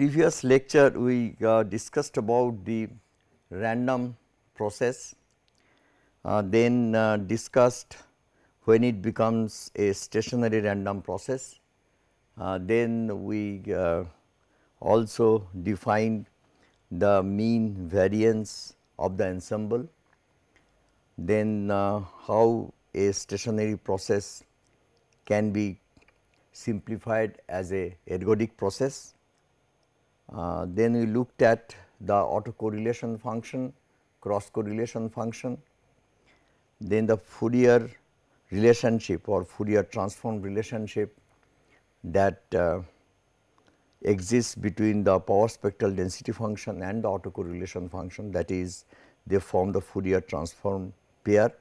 previous lecture we uh, discussed about the random process, uh, then uh, discussed when it becomes a stationary random process, uh, then we uh, also defined the mean variance of the ensemble, then uh, how a stationary process can be simplified as a ergodic process. Uh, then we looked at the autocorrelation function, cross correlation function, then the Fourier relationship or Fourier transform relationship that uh, exists between the power spectral density function and the autocorrelation function that is they form the Fourier transform pair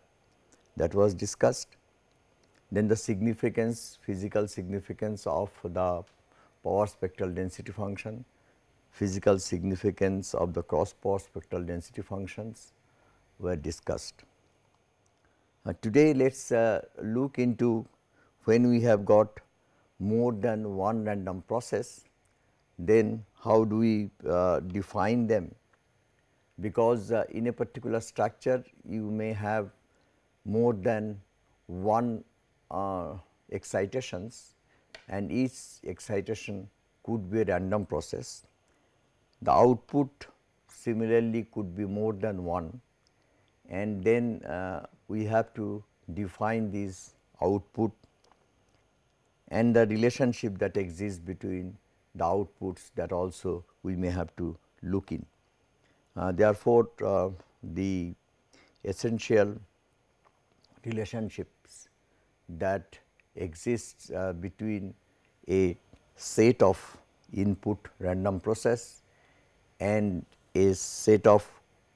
that was discussed. Then the significance physical significance of the power spectral density function, physical significance of the cross power spectral density functions were discussed. Uh, today let us uh, look into when we have got more than one random process then how do we uh, define them because uh, in a particular structure you may have more than one uh, excitations and each excitation could be a random process. The output similarly could be more than one and then uh, we have to define this output and the relationship that exists between the outputs that also we may have to look in. Uh, therefore, uh, the essential relationships that exists uh, between a set of input random process and a set of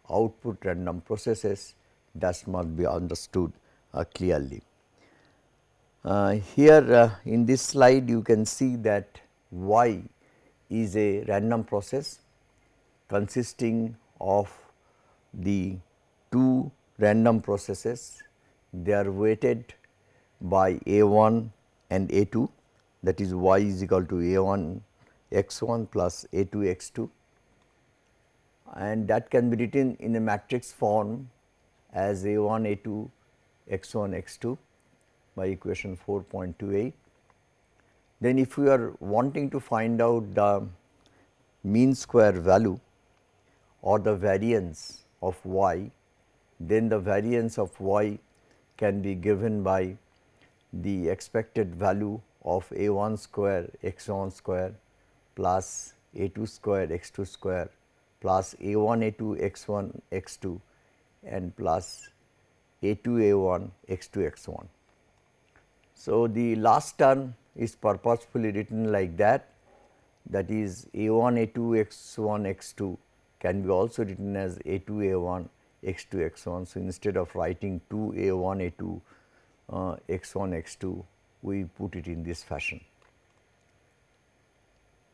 output random processes that must be understood uh, clearly. Uh, here uh, in this slide you can see that y is a random process consisting of the two random processes. They are weighted by a 1 and a 2 that is y is equal to a 1 x 1 plus a 2 x 2 and that can be written in a matrix form as a 1 a 2 x 1 x 2 by equation 4.28. Then if we are wanting to find out the mean square value or the variance of y, then the variance of y can be given by the expected value of a 1 square x 1 square plus a 2 square x 2 square plus a 1 a 2 x 1 x 2 and plus a 2 a 1 x 2 x 1. So, the last term is purposefully written like that that is a 1 a 2 x 1 x 2 can be also written as a 2 a 1 x 2 x 1. So, instead of writing 2 a 1 a 2 uh, x 1 x 2 we put it in this fashion.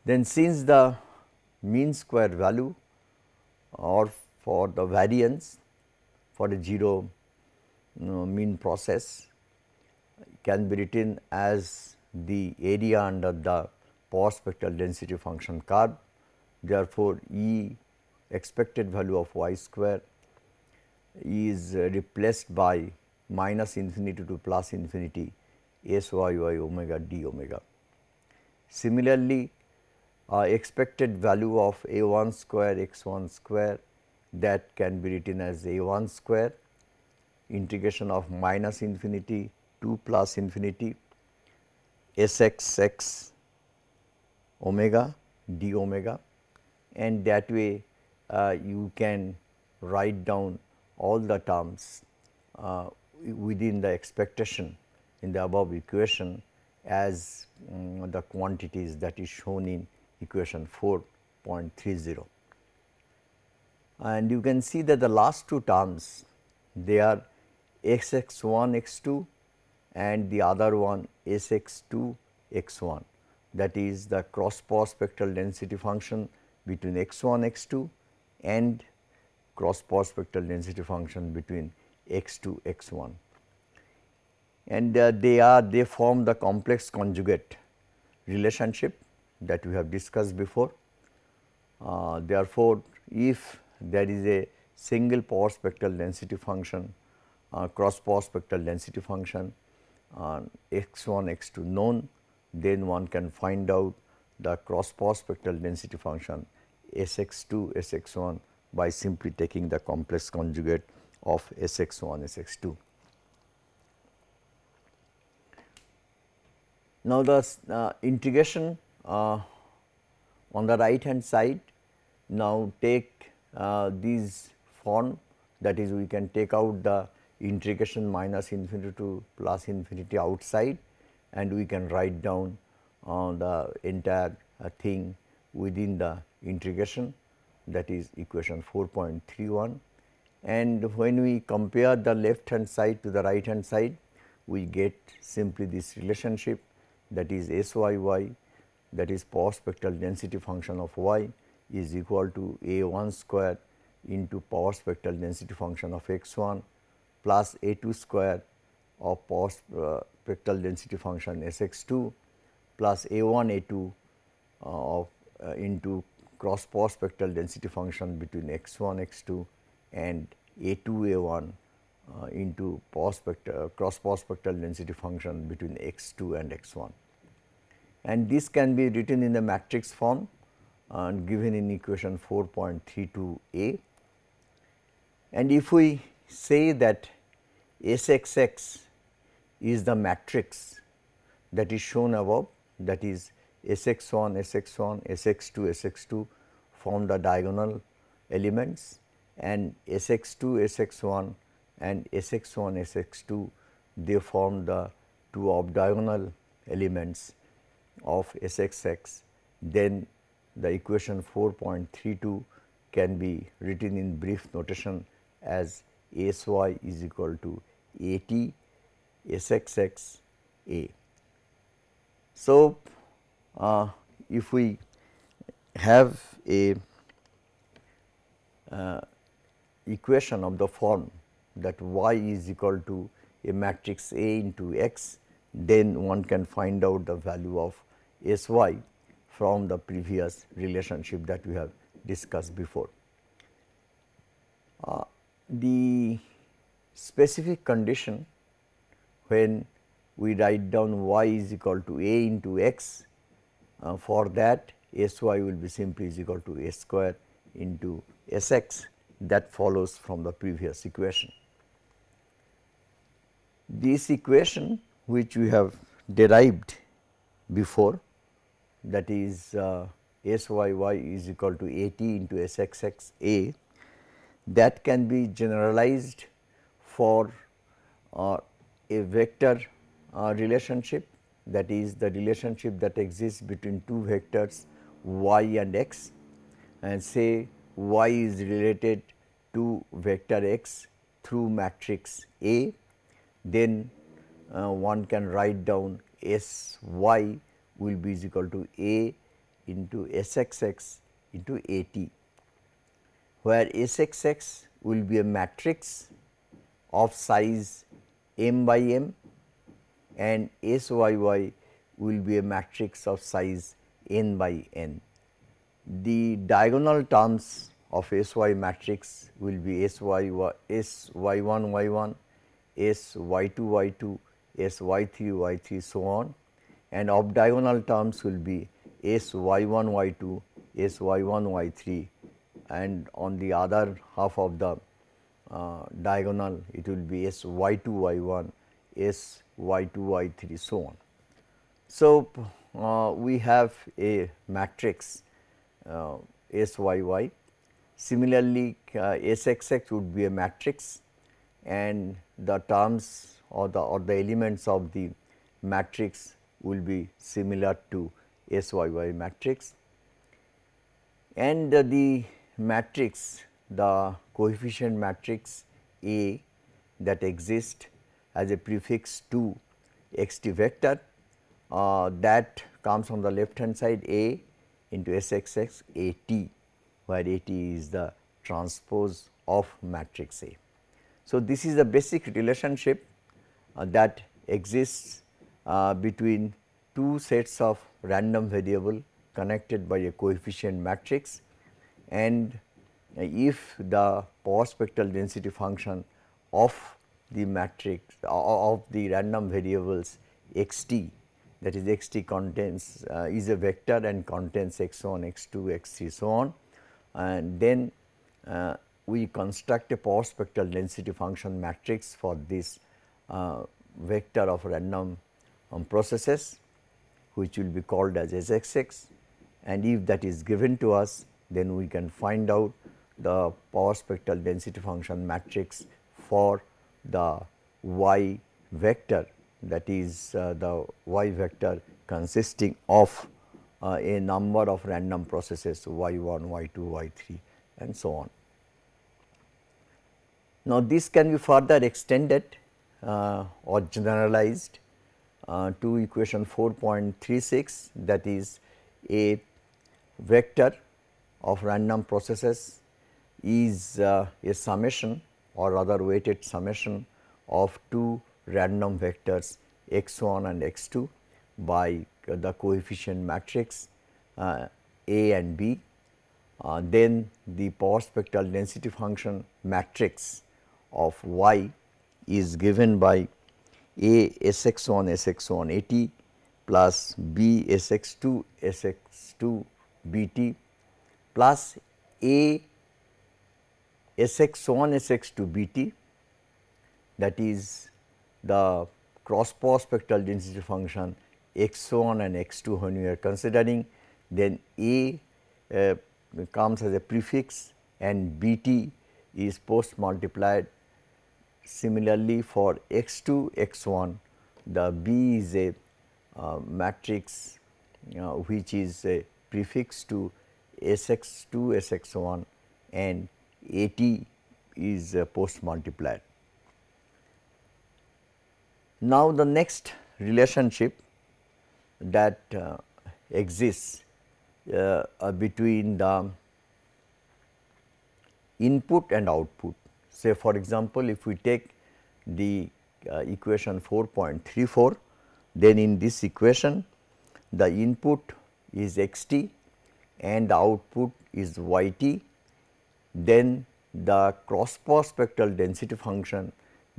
Then since the mean square value or for the variance for the 0 you know, mean process can be written as the area under the power spectral density function curve. Therefore, E expected value of y square is replaced by minus infinity to plus infinity s y y omega d omega. Similarly, uh, expected value of a 1 square x 1 square that can be written as a 1 square integration of minus infinity to plus infinity s x x omega d omega and that way uh, you can write down all the terms uh, within the expectation in the above equation as um, the quantities that is shown in equation 4.30. And you can see that the last two terms they are x x 1 x 2 and the other one s x 2 x 1 that is the cross power spectral density function between x 1 x 2 and cross power spectral density function between x 2 x 1 and uh, they are they form the complex conjugate relationship that we have discussed before Uh, therefore, if there is a single power spectral density function uh, cross power spectral density function uh, x 1 x 2 known then one can find out the cross power spectral density function S x 2 S x 1 by simply taking the complex conjugate of S x 1 S x 2. Now, the uh, integration uh, on the right hand side now take uh, these form that is we can take out the integration minus infinity to plus infinity outside and we can write down uh, the entire uh, thing within the integration that is equation 4.31 and when we compare the left hand side to the right hand side we get simply this relationship that is S y y that is power spectral density function of y is equal to a 1 square into power spectral density function of x 1 plus a 2 square of power uh, spectral density function S x 2 plus a 1 a 2 uh, of uh, into cross power spectral density function between x 1 x 2 and a 2 a 1 uh, into power spectral, cross power spectral density function between x 2 and x 1. And this can be written in the matrix form and given in equation 4.32 a. And if we say that SXX is the matrix that is shown above that is Sx1, Sx1, Sx2, Sx2 form the diagonal elements and Sx2, Sx1 and Sx1, Sx2 they form the two off diagonal elements of Sxx then the equation 4.32 can be written in brief notation as Sy is equal to At Sxx A. So, uh, if we have a uh, equation of the form that y is equal to a matrix A into x, then one can find out the value of S y from the previous relationship that we have discussed before. Uh, the specific condition when we write down y is equal to a into x uh, for that s y will be simply is equal to a square into s x that follows from the previous equation. This equation which we have derived before that is uh, s y y is equal to a t into s x x a that can be generalized for uh, a vector uh, relationship. That is the relationship that exists between two vectors y and x. And say y is related to vector x through matrix A, then uh, one can write down S y will be is equal to A into S x x into A t where Sxx will be a matrix of size m by m and Syy will be a matrix of size n by n. The diagonal terms of Sy matrix will be Sy S y 1 y 1, S y 2 y 2, S y 3 y 3 so on and off diagonal terms will be S y 1 y 2, S y 1 y 3 and on the other half of the uh, diagonal it will be S y 2 y 1, S y 2 y 3 so on. So, uh, we have a matrix uh, S y y. Similarly, uh, S x x would be a matrix and the terms or the or the elements of the matrix will be similar to S y y matrix and the matrix the coefficient matrix A that exists as a prefix to x t vector uh, that comes from the left hand side A into S x x A t where A t is the transpose of matrix A. So, this is the basic relationship uh, that exists uh, between two sets of random variable connected by a coefficient matrix and if the power spectral density function of the matrix of the random variables x t that is x t contains uh, is a vector and contains x 1, x 2, x 3 so on. And then uh, we construct a power spectral density function matrix for this uh, vector of random um, processes which will be called as SXX and if that is given to us then we can find out the power spectral density function matrix for the y vector that is uh, the y vector consisting of uh, a number of random processes y 1, y 2, y 3 and so on. Now, this can be further extended uh, or generalized uh, to equation 4.36 that is a vector of random processes is uh, a summation or rather weighted summation of two random vectors x 1 and x 2 by the coefficient matrix uh, A and B. Uh, then the power spectral density function matrix of y is given by A S x 1 S x 1 A t plus B S x 2 S x 2 B t plus A S x 1 S x 2 B t that is the cross power spectral density function x 1 and x 2 when we are considering then A uh, comes as a prefix and B t is post multiplied. Similarly, for x 2 x 1 the B is a uh, matrix which is a prefix to S x 2 S x 1 and A t is uh, post multiplied. Now, the next relationship that uh, exists uh, between the input and output. Say for example, if we take the uh, equation 4.34, then in this equation the input is x t and the output is y t, then the cross spectral density function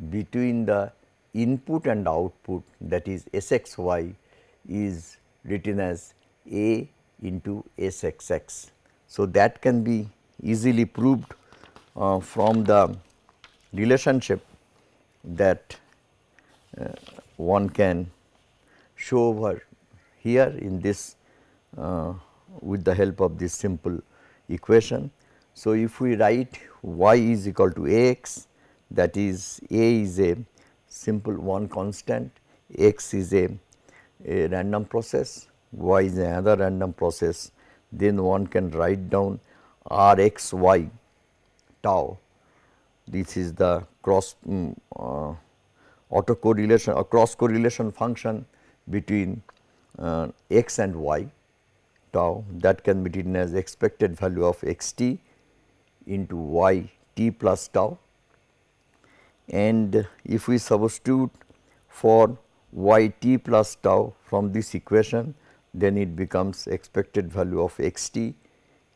between the input and output that is S x y is written as A into S x x. So, that can be easily proved uh, from the relationship that uh, one can show over here in this uh, with the help of this simple equation. So, if we write y is equal to x that is a is a simple one constant, x is a, a random process, y is another random process, then one can write down r x y tau. This is the cross um, uh, autocorrelation or cross correlation function between uh, x and y tau that can be written as expected value of x t into y t plus tau and if we substitute for y t plus tau from this equation then it becomes expected value of x t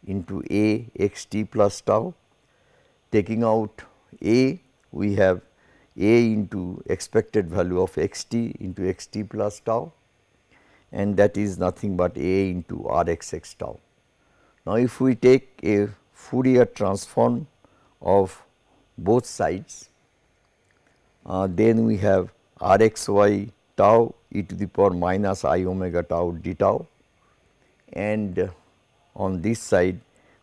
into a x t plus tau. Taking out a we have a into expected value of x t into x t plus tau and that is nothing but a into r x x tau. Now, if we take a Fourier transform of both sides uh, then we have r x y tau e to the power minus i omega tau d tau and on this side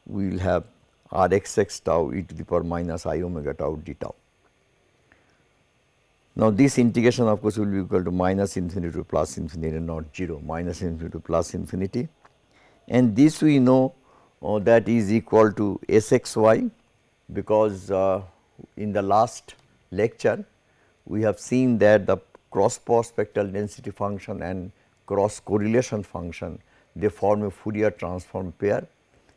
we will have r x x tau e to the power minus i omega tau d tau. Now, this integration of course will be equal to minus infinity to plus infinity and not 0 minus infinity to plus infinity and this we know uh, that is equal to s x y because uh, in the last lecture we have seen that the cross power spectral density function and cross correlation function they form a Fourier transform pair.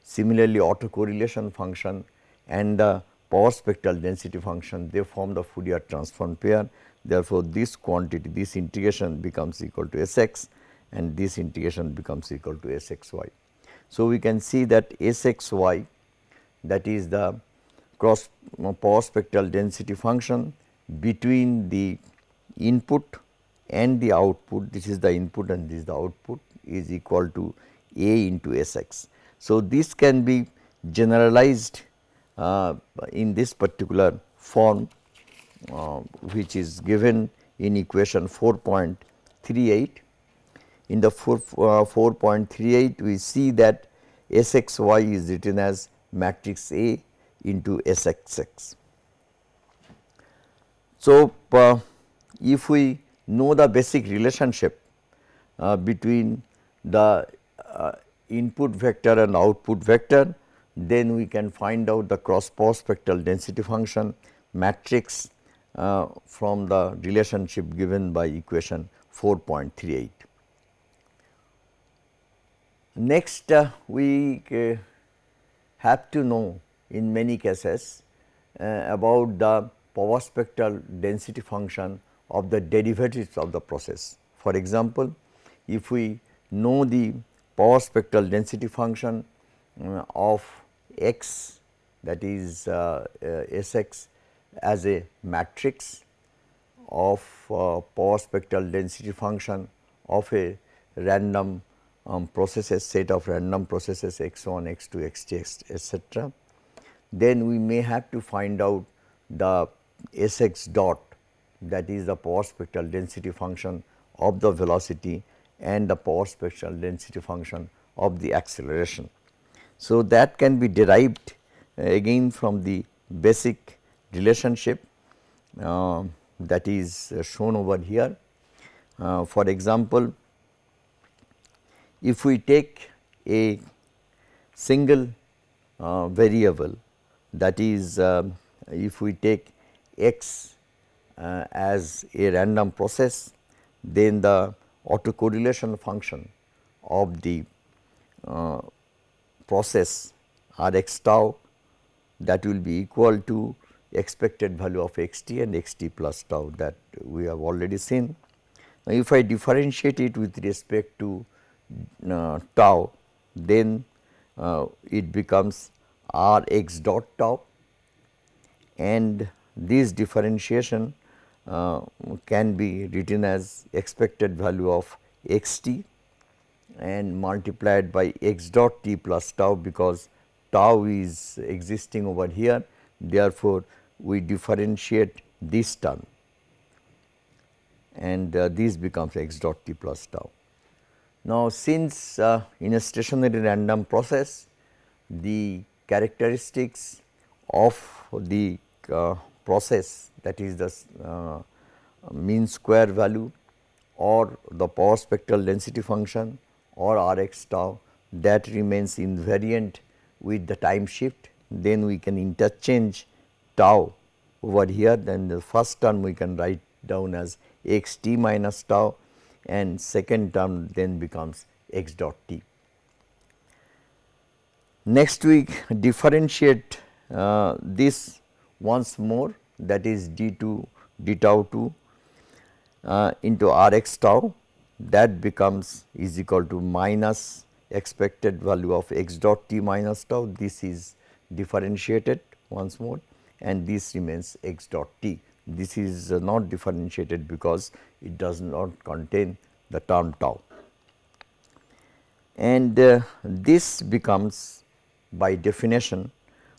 Similarly, autocorrelation function and the power spectral density function they form the Fourier transform pair. Therefore, this quantity this integration becomes equal to S x and this integration becomes equal to S x y. So, we can see that S x y that is the cross uh, power spectral density function between the input and the output this is the input and this is the output is equal to A into Sx. So, this can be generalized uh, in this particular form uh, which is given in equation 4.38. In the 4, uh, 4.38 we see that Sxy is written as matrix A into Sxx. So, uh, if we know the basic relationship uh, between the input vector and output vector, then we can find out the cross power spectral density function matrix uh, from the relationship given by equation 4.38. Next, uh, we uh, have to know in many cases uh, about the power spectral density function of the derivatives of the process. For example, if we know the power spectral density function uh, of x that is uh, uh, Sx as a matrix of uh, power spectral density function of a random um, processes set of random processes x 1, x 2, x t etc. Then we may have to find out the S x dot that is the power spectral density function of the velocity and the power spectral density function of the acceleration. So, that can be derived uh, again from the basic relationship uh, that is uh, shown over here. Uh, for example, if we take a single uh, variable that is uh, if we take x as a random process then the autocorrelation function of the uh, process r x tau that will be equal to expected value of x t and x t plus tau that we have already seen. Now, if I differentiate it with respect to uh, tau then uh, it becomes r x dot tau and this differentiation uh, can be written as expected value of x t and multiplied by x dot t plus tau because tau is existing over here. Therefore, we differentiate this term and uh, this becomes x dot t plus tau. Now, since uh, in a stationary random process the characteristics of the uh, process that is the uh, mean square value or the power spectral density function or R x tau that remains invariant with the time shift then we can interchange tau over here then the first term we can write down as x t minus tau and second term then becomes x dot t. Next we differentiate uh, this once more that is d 2 d tau 2 uh, into r x tau that becomes is equal to minus expected value of x dot t minus tau this is differentiated once more and this remains x dot t. This is uh, not differentiated because it does not contain the term tau and uh, this becomes by definition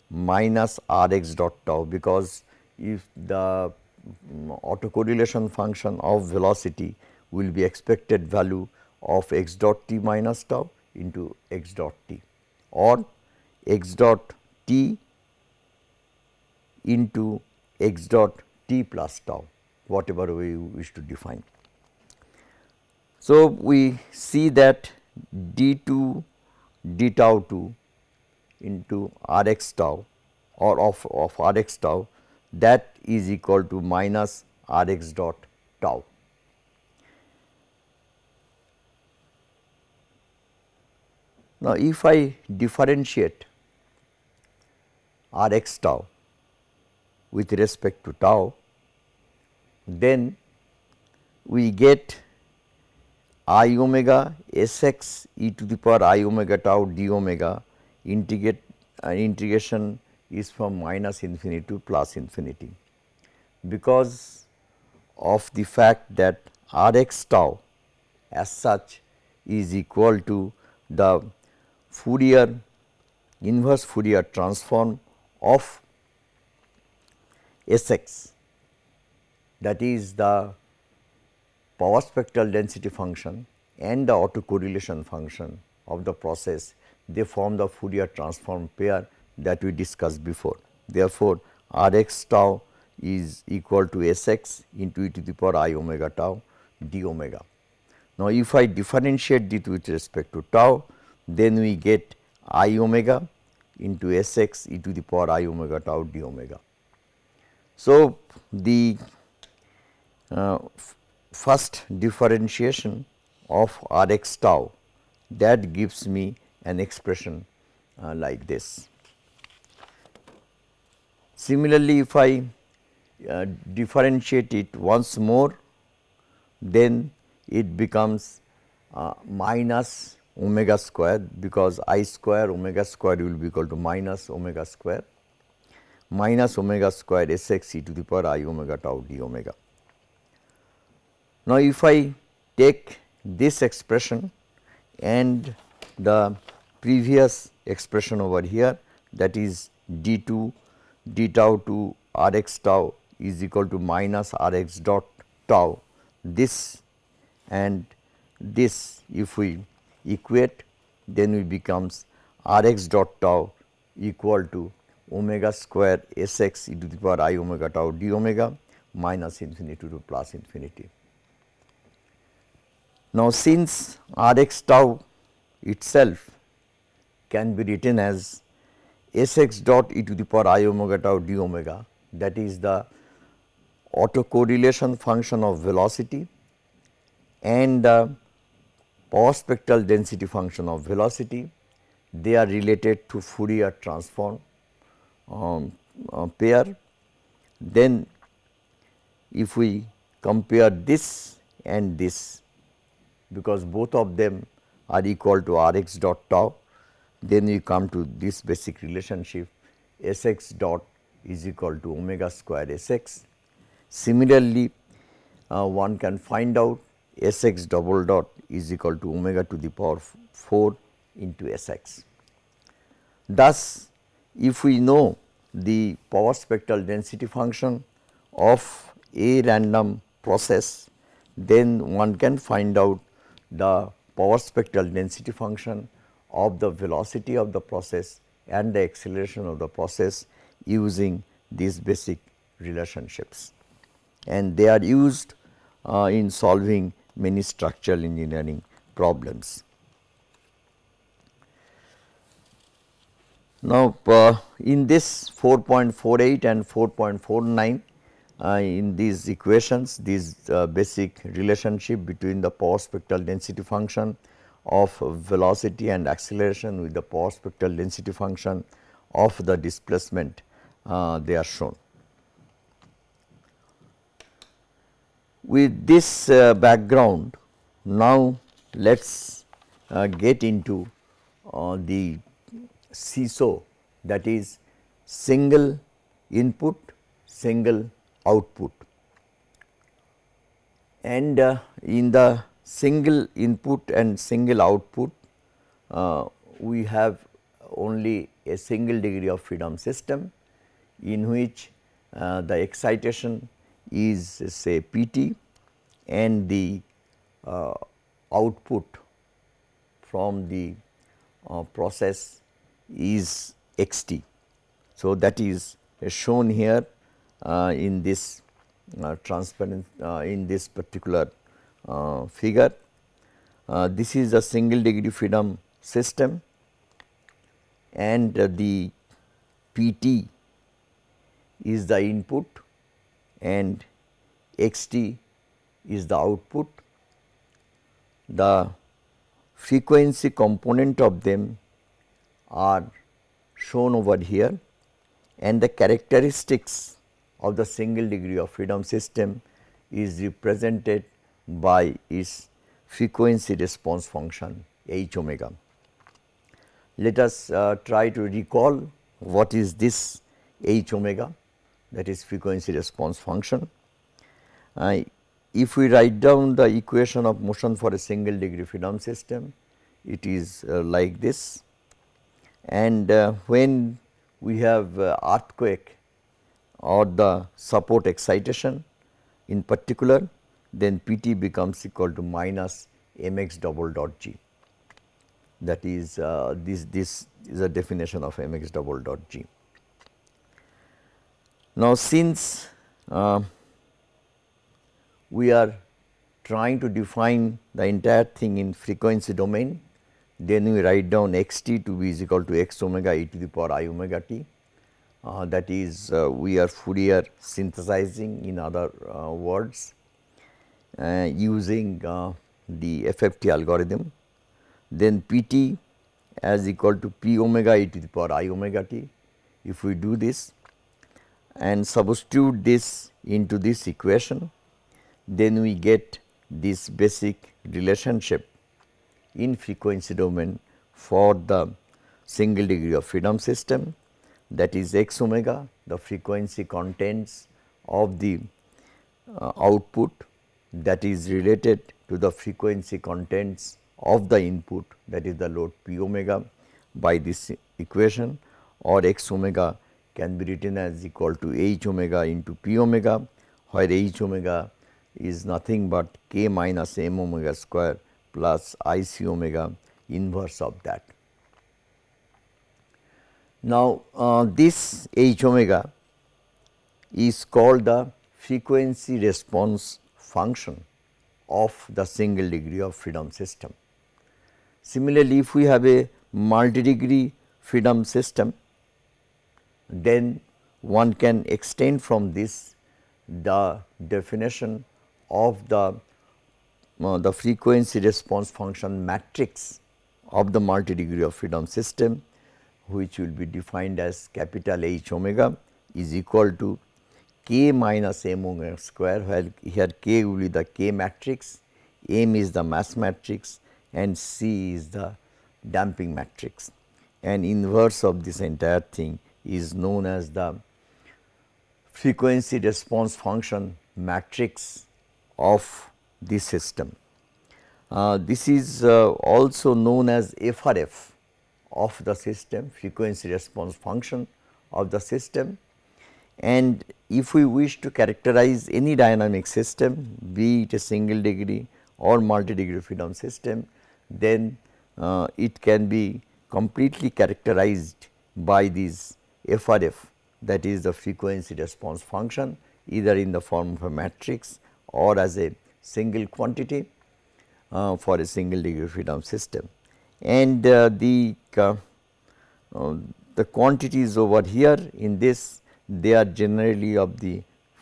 minus r x dot tau because if the um, autocorrelation function of velocity will be expected value of x dot t minus tau into x dot t or x dot t into x dot t plus tau whatever we wish to define. So, we see that d 2 d tau 2 into r x tau or of, of r x tau that is equal to minus r x dot tau. Now, if I differentiate r x tau with respect to tau, then we get i omega s x e to the power i omega tau d omega integrate uh, integration is from minus infinity to plus infinity. Because of the fact that R x tau as such is equal to the Fourier inverse Fourier transform of S x that is the power spectral density function and the autocorrelation function of the process they form the Fourier transform pair that we discussed before. Therefore, R x tau is equal to S x into e to the power i omega tau d omega. Now, if I differentiate it with respect to tau, then we get i omega into S x e to the power i omega tau d omega. So, the uh, first differentiation of R x tau that gives me an expression uh, like this. Similarly, if I uh, differentiate it once more, then it becomes uh, minus omega square because i square omega square will be equal to minus omega square minus omega square s x e to the power i omega tau d omega. Now, if I take this expression and the previous expression over here that is d 2 d tau to r x tau is equal to minus r x dot tau this and this if we equate then it becomes r x dot tau equal to omega square s x e to the power i omega tau d omega minus infinity to plus infinity. Now, since r x tau itself can be written as s x dot e to the power i omega tau d omega that is the autocorrelation function of velocity and the power spectral density function of velocity they are related to Fourier transform um, uh, pair. Then if we compare this and this because both of them are equal to R x dot tau then we come to this basic relationship S x dot is equal to omega square S x. Similarly, uh, one can find out S x double dot is equal to omega to the power 4 into S x. Thus, if we know the power spectral density function of a random process, then one can find out the power spectral density function of the velocity of the process and the acceleration of the process using these basic relationships. And they are used uh, in solving many structural engineering problems. Now, uh, in this 4.48 and 4.49 uh, in these equations these uh, basic relationship between the power spectral density function of velocity and acceleration with the power spectral density function of the displacement uh, they are shown. With this uh, background now let us uh, get into uh, the SISO that is single input single output and uh, in the single input and single output uh, we have only a single degree of freedom system in which uh, the excitation is say P t and the uh, output from the uh, process is x t. So, that is shown here uh, in this uh, transparent in this particular figure. Uh, this is a single degree freedom system and the P t is the input and x t is the output. The frequency component of them are shown over here and the characteristics of the single degree of freedom system is represented by its frequency response function h omega. let us uh, try to recall what is this h omega that is frequency response function. Uh, if we write down the equation of motion for a single degree freedom system, it is uh, like this and uh, when we have uh, earthquake or the support excitation in particular then Pt becomes equal to minus mx double dot g that is uh, this this is a definition of mx double dot g. Now, since uh, we are trying to define the entire thing in frequency domain, then we write down x t to be is equal to x omega e to the power i omega t. Uh, that is uh, we are Fourier synthesizing in other uh, words using uh, the FFT algorithm. Then P t as equal to p omega e to the power i omega t. If we do this and substitute this into this equation, then we get this basic relationship in frequency domain for the single degree of freedom system that is x omega the frequency contents of the uh, output that is related to the frequency contents of the input that is the load p omega by this equation or x omega can be written as equal to h omega into p omega where h omega is nothing but k minus m omega square plus i c omega inverse of that. Now, uh, this h omega is called the frequency response function of the single degree of freedom system. Similarly, if we have a multi degree freedom system, then one can extend from this the definition of the uh, the frequency response function matrix of the multi degree of freedom system which will be defined as capital H omega is equal to k minus m omega square where here k will be the k matrix, m is the mass matrix and c is the damping matrix and inverse of this entire thing is known as the frequency response function matrix of this system. Uh, this is uh, also known as FRF of the system frequency response function of the system and if we wish to characterize any dynamic system be it a single degree or multi degree freedom system then uh, it can be completely characterized by this FRF that is the frequency response function either in the form of a matrix or as a single quantity uh, for a single degree freedom system. And uh, the, uh, uh, the quantities over here in this they are generally of the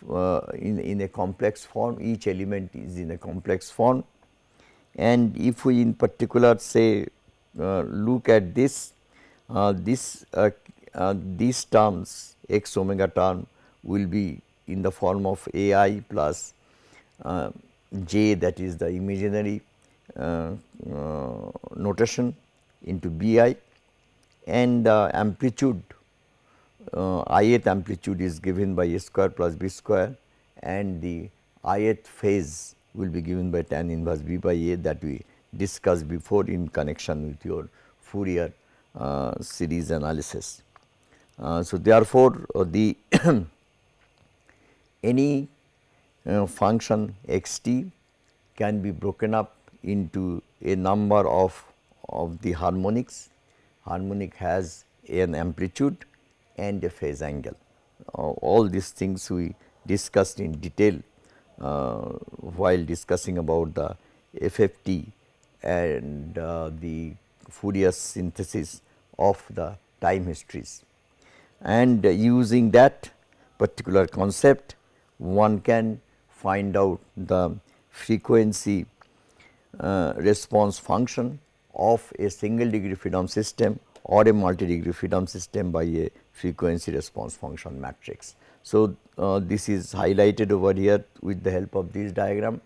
uh, in, in a complex form each element is in a complex form. And if we in particular say uh, look at this this these terms x omega term will be in the form of a i plus uh, j that is the imaginary uh, uh, notation into b i and amplitude uh, ith amplitude is given by a square plus b square and the ith phase will be given by tan inverse b by a that we discussed before in connection with your Fourier uh, series analysis. Uh, so, therefore, the any uh, function x t can be broken up into a number of, of the harmonics. Harmonic has an amplitude and a phase angle. All these things we discussed in detail uh, while discussing about the FFT and uh, the Fourier synthesis of the time histories. And using that particular concept, one can find out the frequency uh, response function of a single degree freedom system or a multi degree freedom system by a frequency response function matrix. So, uh, this is highlighted over here with the help of this diagram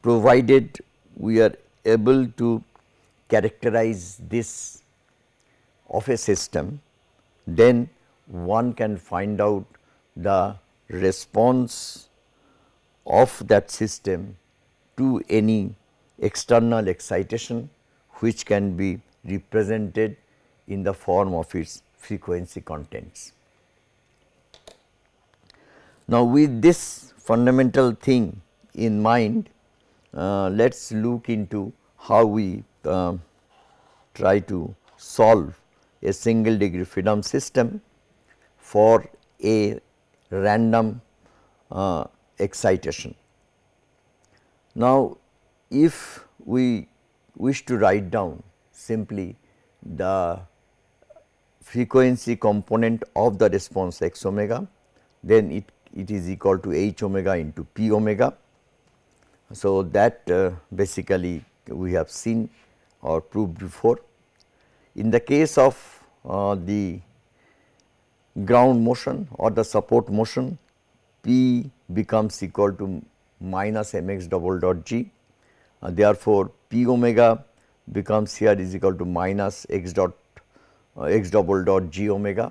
provided we are able to characterize this of a system, then one can find out the response of that system to any external excitation which can be represented in the form of its frequency contents. Now, with this fundamental thing in mind, uh, let us look into how we uh, try to solve a single degree freedom system for a random uh, excitation. Now, if we wish to write down simply the frequency component of the response x omega, then it, it is equal to h omega into p omega. So, that uh, basically we have seen or proved before. In the case of uh, the ground motion or the support motion, P becomes equal to minus mx double dot g. Uh, therefore, P omega becomes here is equal to minus x dot x double dot g omega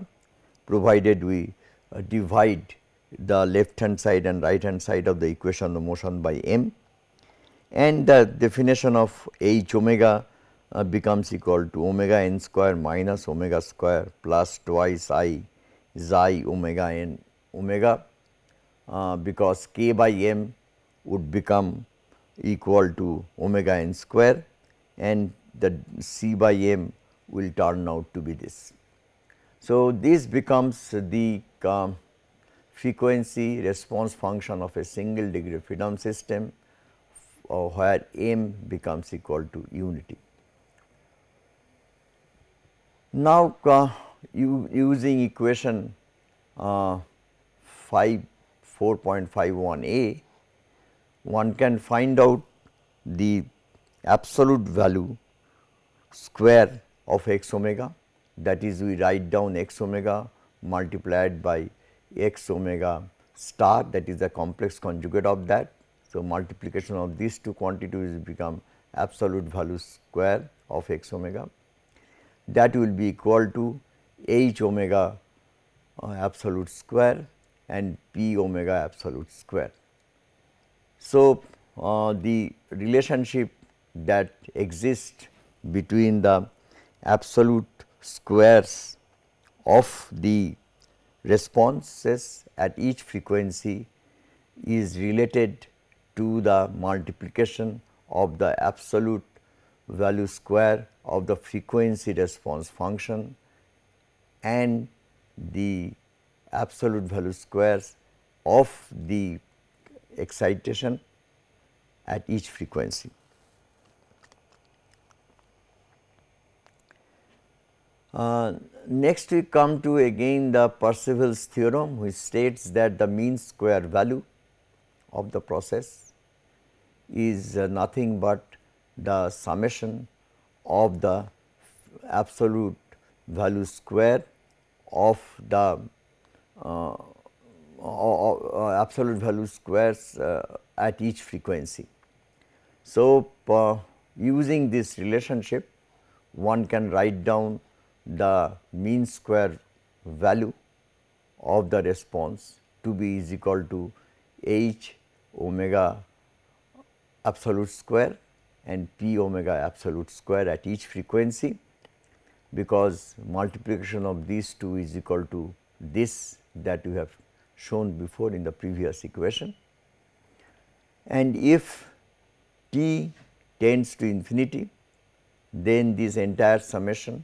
provided we uh, divide the left hand side and right hand side of the equation of motion by m and the definition of h omega uh, becomes equal to omega n square minus omega square plus twice i xi omega n omega uh, because k by m would become equal to omega n square and the c by m will turn out to be this. So, this becomes the uh, frequency response function of a single degree of freedom system uh, where m becomes equal to unity. Now, uh, you using equation uh, 5 4.51 a, one can find out the absolute value square of x omega that is we write down x omega multiplied by x omega star that is the complex conjugate of that. So, multiplication of these two quantities become absolute value square of x omega that will be equal to h omega uh, absolute square and p omega absolute square. So, uh, the relationship that exists between the absolute squares of the responses at each frequency is related to the multiplication of the absolute value square of the frequency response function and the absolute value squares of the excitation at each frequency. Uh, next we come to again the Parseval's theorem which states that the mean square value of the process is uh, nothing but the summation of the absolute value square of the uh, uh, absolute value squares uh, at each frequency. So, uh, using this relationship one can write down the mean square value of the response to be is equal to h omega absolute square and p omega absolute square at each frequency because multiplication of these two is equal to this that we have shown before in the previous equation. And if t tends to infinity then this entire summation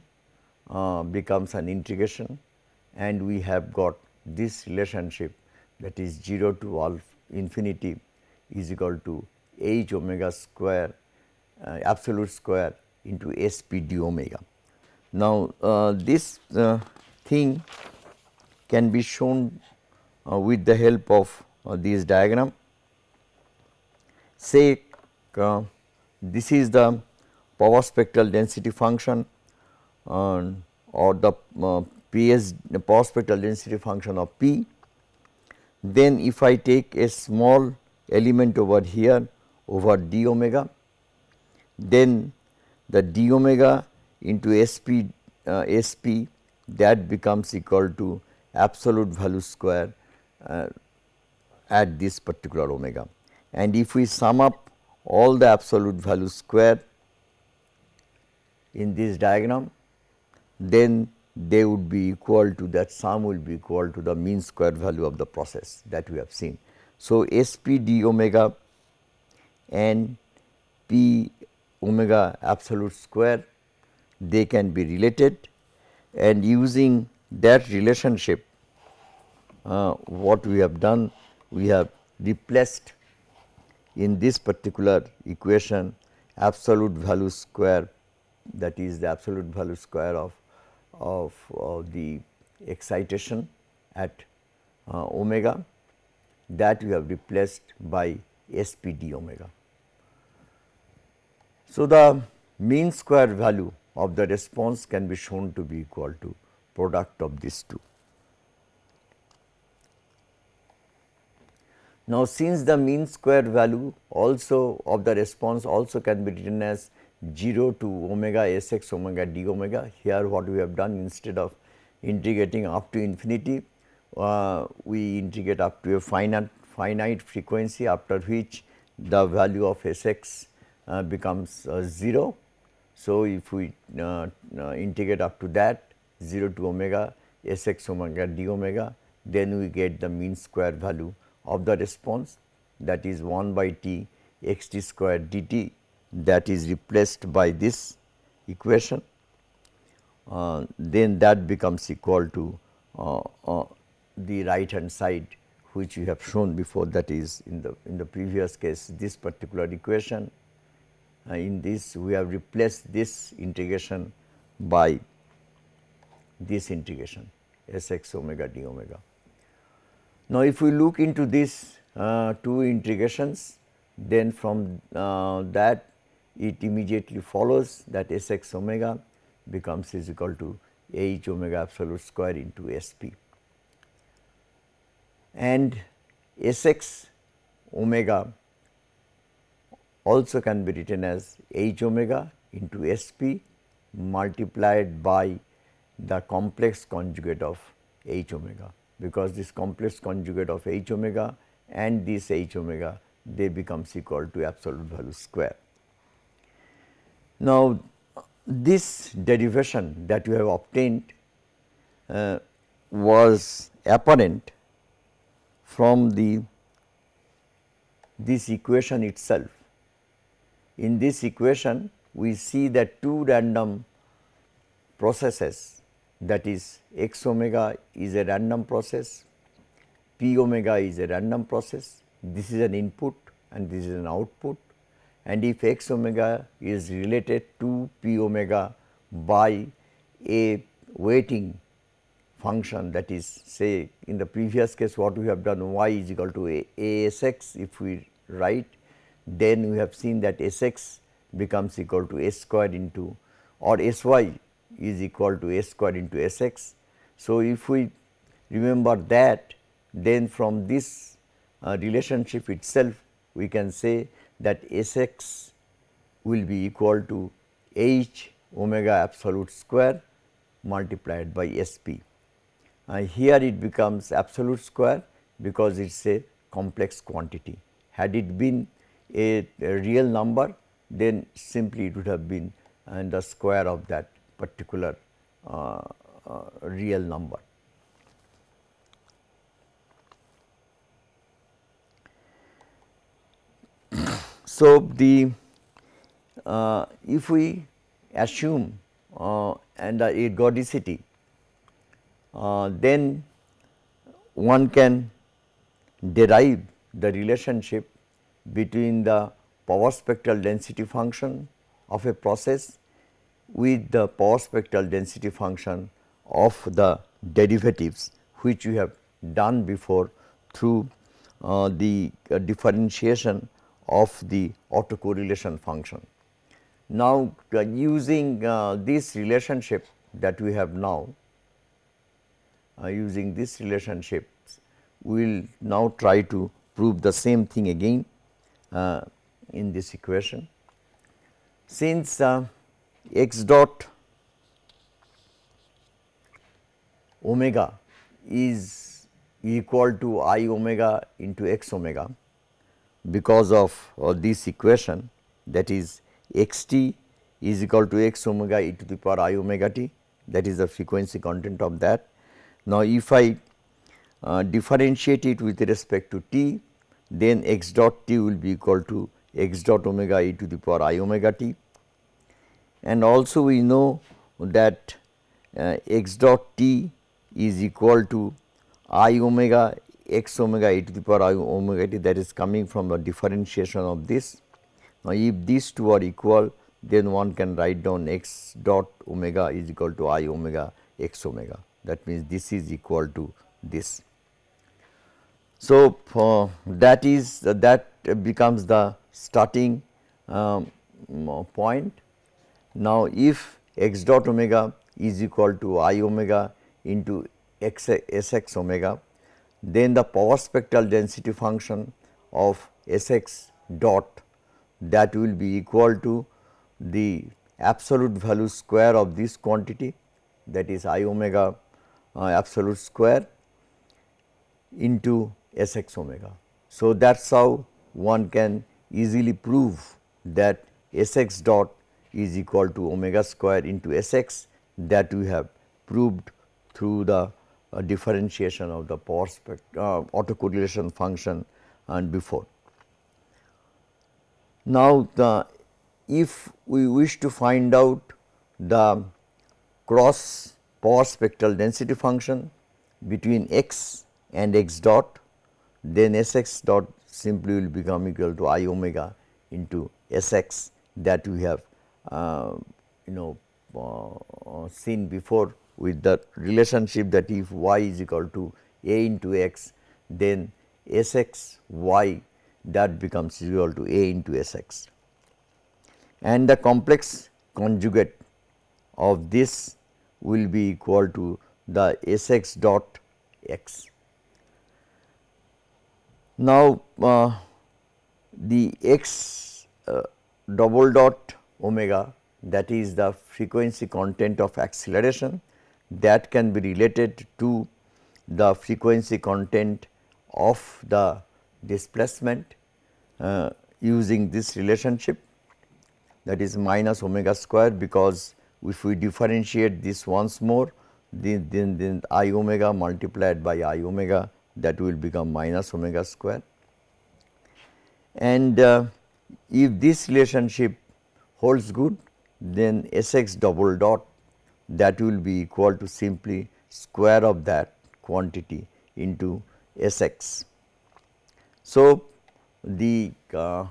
uh, becomes an integration and we have got this relationship that is 0 to all infinity is equal to h omega square uh, absolute square into s p d omega. Now, uh, this uh, thing can be shown uh, with the help of this diagram. Say this is the power spectral density function or the uh, PS the power spectral density function of P. Then if I take a small element over here over d omega, then the d omega into sp uh, SP that becomes equal to absolute value square uh, at this particular omega. And if we sum up all the absolute value square in this diagram, then they would be equal to that sum will be equal to the mean square value of the process that we have seen. So, S p d omega and P omega absolute square they can be related and using that relationship uh, what we have done we have replaced in this particular equation absolute value square that is the absolute value square of, of, the excitation at uh, omega that we have replaced by SPD omega. So, the mean square value of the response can be shown to be equal to product of these two. Now, since the mean square value also of the response also can be written as 0 to omega s x omega d omega, here what we have done instead of integrating up to infinity, uh, we integrate up to a finite, finite frequency after which the value of s x uh, becomes uh, 0. So, if we uh, uh, integrate up to that 0 to omega s x omega d omega, then we get the mean square value of the response. That is 1 by t x t square d t that is replaced by this equation, uh, then that becomes equal to uh, uh, the right hand side which we have shown before that is in the in the previous case this particular equation. Uh, in this we have replaced this integration by this integration s x omega d omega. Now, if we look into these uh, two integrations, then from uh, that it immediately follows that S x omega becomes is equal to H omega absolute square into S p. And S x omega also can be written as H omega into S p multiplied by the complex conjugate of H omega because this complex conjugate of h omega and this h omega they becomes equal to absolute value square. Now, this derivation that you have obtained uh, was apparent from the this equation itself. In this equation we see that two random processes that is x omega is a random process, p omega is a random process, this is an input and this is an output and if x omega is related to p omega by a weighting function that is say in the previous case what we have done y is equal to a, a s x if we write then we have seen that s x becomes equal to s square into or s y is equal to s square into s x. So, if we remember that then from this uh, relationship itself we can say that s x will be equal to h omega absolute square multiplied by s p. Uh, here it becomes absolute square because it is a complex quantity. Had it been a, a real number then simply it would have been and the square of that particular uh, uh, real number. So, the uh, if we assume uh, and a ergodicity, uh, then one can derive the relationship between the power spectral density function of a process with the power spectral density function of the derivatives which we have done before through uh, the uh, differentiation of the autocorrelation function. Now, uh, using uh, this relationship that we have now, uh, using this relationship, we will now try to prove the same thing again uh, in this equation. Since x dot omega is equal to i omega into x omega because of uh, this equation that is x t is equal to x omega e to the power i omega t that is the frequency content of that. Now, if I uh, differentiate it with respect to t then x dot t will be equal to x dot omega e to the power i omega t and also we know that uh, x dot t is equal to i omega x omega e to the power i omega t that is coming from the differentiation of this. Now, if these two are equal then one can write down x dot omega is equal to i omega x omega that means this is equal to this. So, uh, that is uh, that becomes the starting um, point. Now, if x dot omega is equal to i omega into x s x omega, then the power spectral density function of s x dot that will be equal to the absolute value square of this quantity that is i omega uh, absolute square into s x omega. So, that is how one can easily prove that s x dot is equal to omega square into s x that we have proved through the uh, differentiation of the power spect uh, autocorrelation function and before. Now, the if we wish to find out the cross power spectral density function between x and x dot, then S x dot simply will become equal to i omega into S x that we have uh, you know uh, seen before with the relationship that if y is equal to a into x, then S x y that becomes equal to a into S x and the complex conjugate of this will be equal to the S x dot x. Now, uh, the x uh, double dot omega that is the frequency content of acceleration that can be related to the frequency content of the displacement uh, using this relationship that is minus omega square because if we differentiate this once more then, then, then i omega multiplied by i omega that will become minus omega square. And uh, if this relationship holds good then S x double dot that will be equal to simply square of that quantity into S x. So, the uh,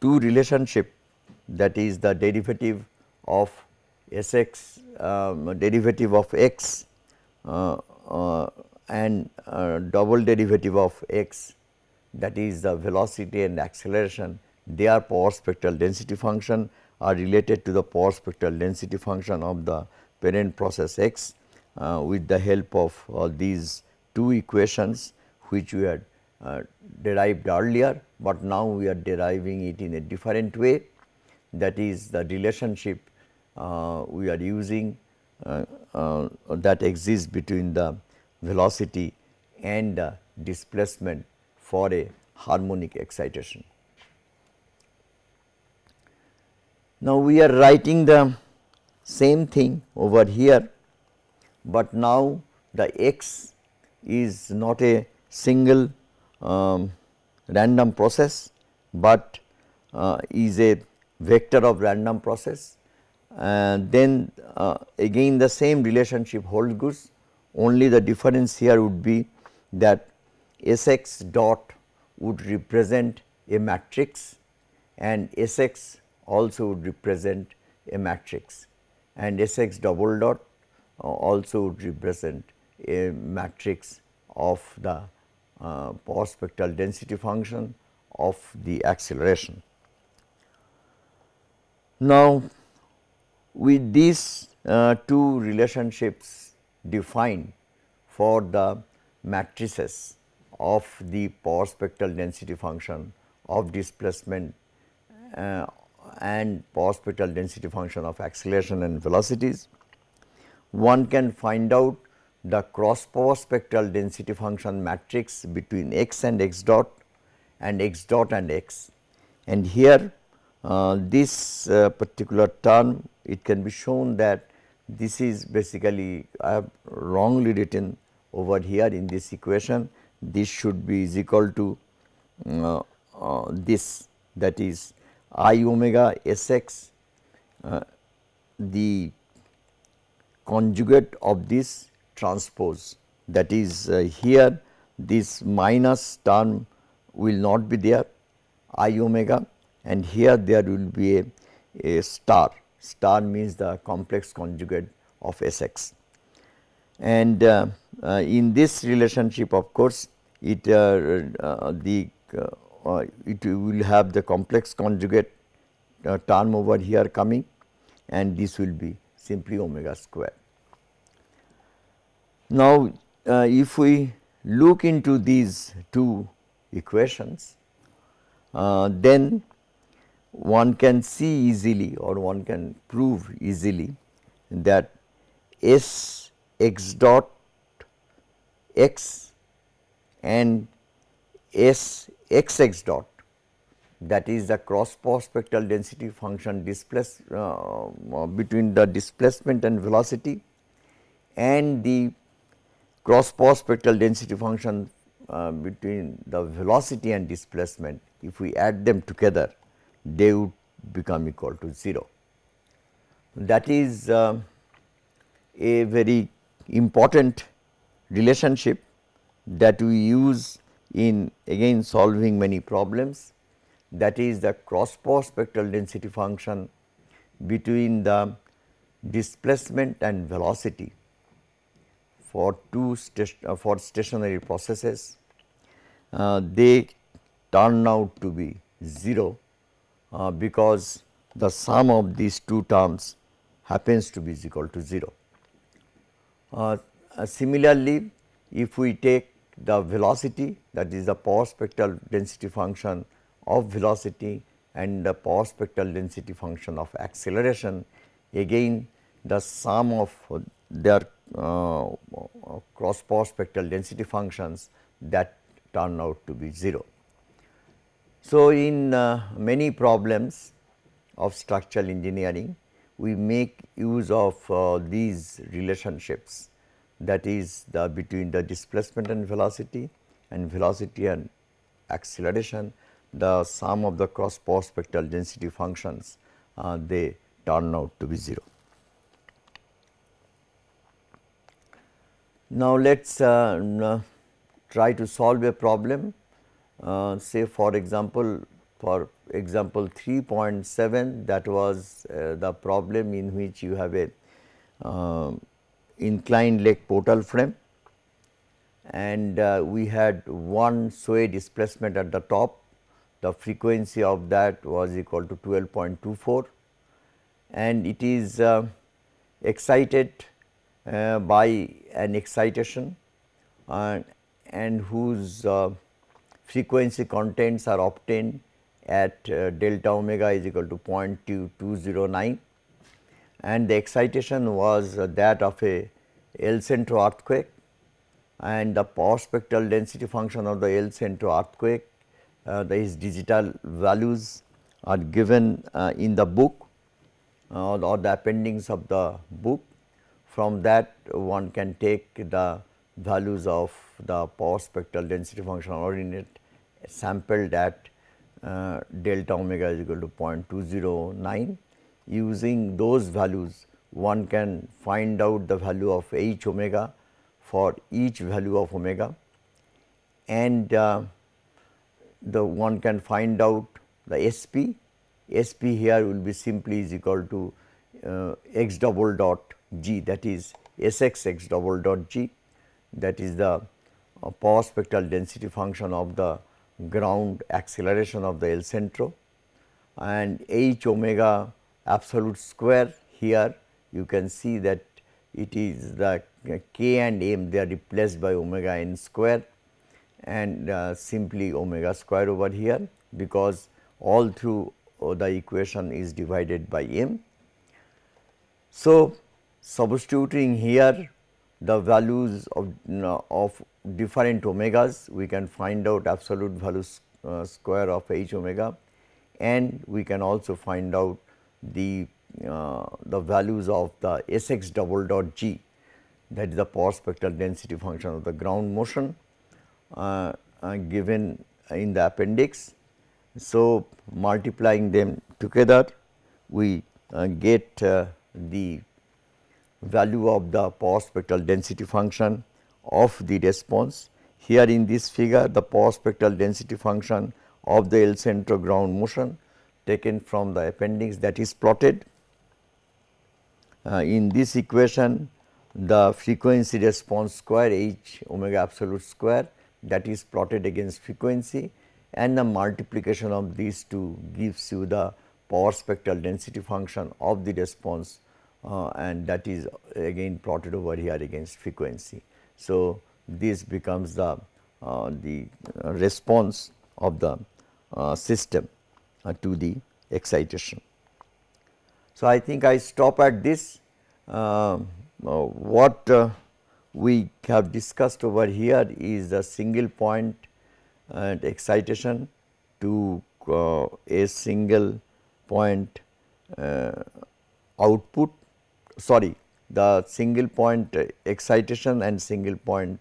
two relationship that is the derivative of S x um, derivative of x uh, uh, and uh, double derivative of x that is the velocity and acceleration they are power spectral density function are related to the power spectral density function of the parent process x uh, with the help of uh, these two equations which we had uh, derived earlier, but now we are deriving it in a different way that is the relationship uh, we are using uh, uh, that exists between the velocity and the displacement for a harmonic excitation. Now, we are writing the same thing over here, but now the x is not a single um, random process, but uh, is a vector of random process. And then uh, again the same relationship holds good only the difference here would be that S x dot would represent a matrix and S x also would represent a matrix and S x double dot uh, also would represent a matrix of the uh, power spectral density function of the acceleration. Now, with these uh, two relationships defined for the matrices of the power spectral density function of displacement uh, and spectral density function of acceleration and velocities, one can find out the cross power spectral density function matrix between x and x dot and x dot and x. And here uh, this uh, particular term it can be shown that this is basically I have wrongly written over here in this equation this should be is equal to uh, uh this that is i omega s x uh, the conjugate of this transpose that is uh, here this minus term will not be there i omega and here there will be a, a star star means the complex conjugate of S x. And uh, uh, in this relationship of course, it uh, uh the uh, Uh, it will have the complex conjugate uh, term over here coming and this will be simply omega square. Now, uh, if we look into these two equations, then one can see easily or one can prove easily that S x dot x and S x x dot that is the cross spectral density function displace uh, between the displacement and velocity and the cross spectral density function uh, between the velocity and displacement if we add them together they would become equal to 0. That is uh, a very important relationship that we use in again solving many problems that is the cross power spectral density function between the displacement and velocity for two uh, for stationary processes uh, they turn out to be 0 uh, because the sum of these two terms happens to be equal to 0. Uh, uh, similarly, if we take the velocity that is the power spectral density function of velocity and the power spectral density function of acceleration again the sum of their uh, cross power spectral density functions that turn out to be 0. So, in uh, many problems of structural engineering, we make use of uh, these relationships that is the between the displacement and velocity and velocity and acceleration the sum of the cross power spectral density functions uh, they turn out to be 0. Now, let us uh, try to solve a problem uh, say for example, for example 3.7 that was uh, the problem in which you have a uh, inclined leg portal frame. And uh, we had one sway displacement at the top. The frequency of that was equal to 12.24 and it is uh, excited uh, by an excitation and whose frequency contents are obtained at uh, delta omega is equal to 0.2209 and the excitation was uh, that of a El Centro earthquake and the power spectral density function of the El Centro earthquake uh, these digital values are given uh, in the book uh, or the appendix of the book. From that one can take the values of the power spectral density function ordinate sampled at uh, delta omega is equal to 0.209. Using those values one can find out the value of h omega for each value of omega. And uh, the one can find out the SP. SP here will be simply is equal to uh, x double dot g that is S x x double dot g. That is the uh, power spectral density function of the ground acceleration of the El Centro. And h omega absolute square here you can see that it is the k and m they are replaced by omega n square and uh, simply omega square over here because all through uh, the equation is divided by m. So, substituting here the values of, of different omegas, we can find out absolute value uh, square of h omega and we can also find out the, uh, the values of the Sx double dot g that is the power spectral density function of the ground motion uh, uh given in the appendix. So, multiplying them together we uh, get uh, the value of the power spectral density function of the response. Here in this figure the power spectral density function of the El centro ground motion taken from the appendix that is plotted. Uh, in this equation the frequency response square h omega absolute square that is plotted against frequency and the multiplication of these two gives you the power spectral density function of the response uh, and that is again plotted over here against frequency. So, this becomes the, uh, the response of the uh, system uh, to the excitation. So, I think I stop at this uh, what we have discussed over here is the single point and excitation to uh, a single point uh, output sorry the single point excitation and single point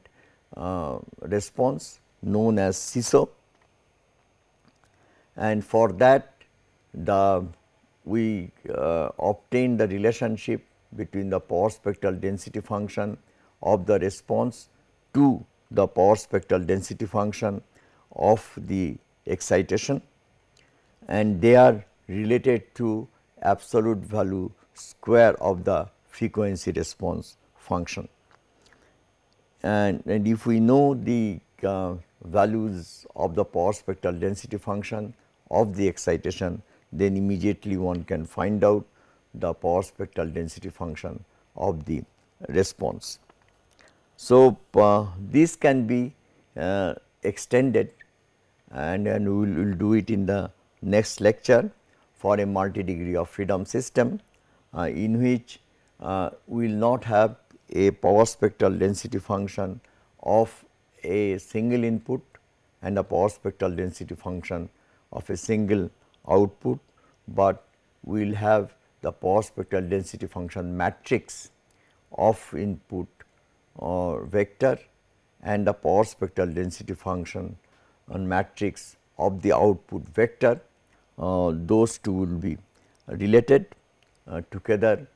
uh, response known as SISO and for that the we uh, obtain the relationship between the power spectral density function of the response to the power spectral density function of the excitation and they are related to absolute value square of the frequency response function. And, and if we know the uh, values of the power spectral density function of the excitation, then immediately one can find out the power spectral density function of the response. So, uh, this can be uh, extended and, and we will we'll do it in the next lecture for a multi degree of freedom system uh, in which uh, we will not have a power spectral density function of a single input and a power spectral density function of a single output, but we will have the power spectral density function matrix of input or vector and the power spectral density function on matrix of the output vector. Uh, those two will be related uh, together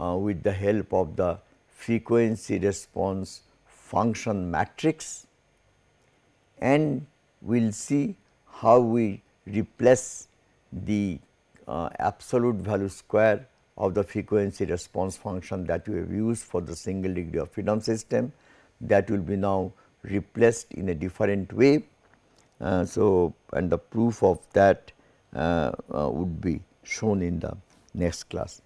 uh, with the help of the frequency response function matrix and we will see how we replace the uh, absolute value square of the frequency response function that we have used for the single degree of freedom system that will be now replaced in a different way. Uh, so, and the proof of that uh, uh, would be shown in the next class.